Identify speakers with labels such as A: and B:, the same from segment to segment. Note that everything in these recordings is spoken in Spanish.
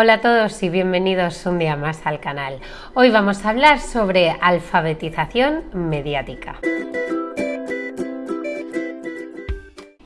A: Hola a todos y bienvenidos un día más al canal. Hoy vamos a hablar sobre alfabetización mediática.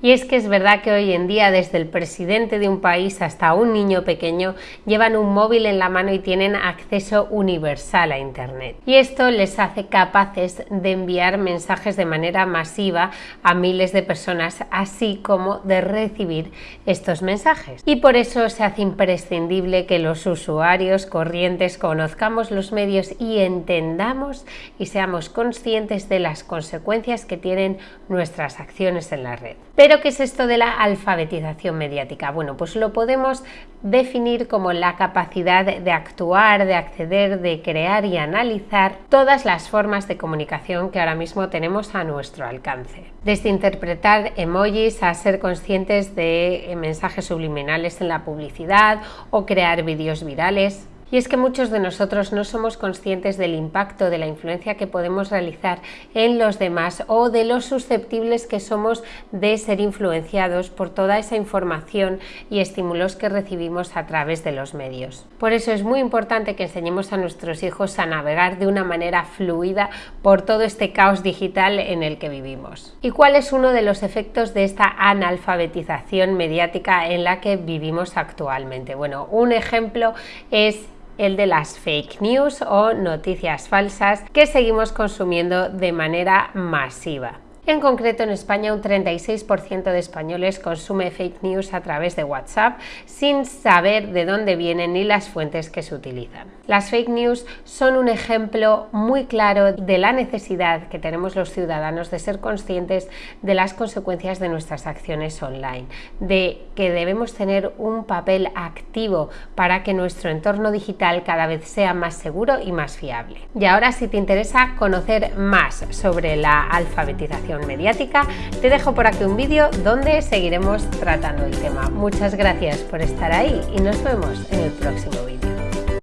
A: Y es que es verdad que hoy en día desde el presidente de un país hasta un niño pequeño llevan un móvil en la mano y tienen acceso universal a Internet. Y esto les hace capaces de enviar mensajes de manera masiva a miles de personas, así como de recibir estos mensajes. Y por eso se hace imprescindible que los usuarios corrientes conozcamos los medios y entendamos y seamos conscientes de las consecuencias que tienen nuestras acciones en la red. ¿Qué es esto de la alfabetización mediática? Bueno, pues lo podemos definir como la capacidad de actuar, de acceder, de crear y analizar todas las formas de comunicación que ahora mismo tenemos a nuestro alcance. Desde interpretar emojis a ser conscientes de mensajes subliminales en la publicidad o crear vídeos virales, y es que muchos de nosotros no somos conscientes del impacto, de la influencia que podemos realizar en los demás o de lo susceptibles que somos de ser influenciados por toda esa información y estímulos que recibimos a través de los medios. Por eso es muy importante que enseñemos a nuestros hijos a navegar de una manera fluida por todo este caos digital en el que vivimos. ¿Y cuál es uno de los efectos de esta analfabetización mediática en la que vivimos actualmente? Bueno, un ejemplo es el de las fake news o noticias falsas que seguimos consumiendo de manera masiva. En concreto, en España un 36% de españoles consume fake news a través de WhatsApp sin saber de dónde vienen ni las fuentes que se utilizan. Las fake news son un ejemplo muy claro de la necesidad que tenemos los ciudadanos de ser conscientes de las consecuencias de nuestras acciones online, de que debemos tener un papel activo para que nuestro entorno digital cada vez sea más seguro y más fiable. Y ahora si te interesa conocer más sobre la alfabetización mediática, te dejo por aquí un vídeo donde seguiremos tratando el tema. Muchas gracias por estar ahí y nos vemos en el próximo vídeo.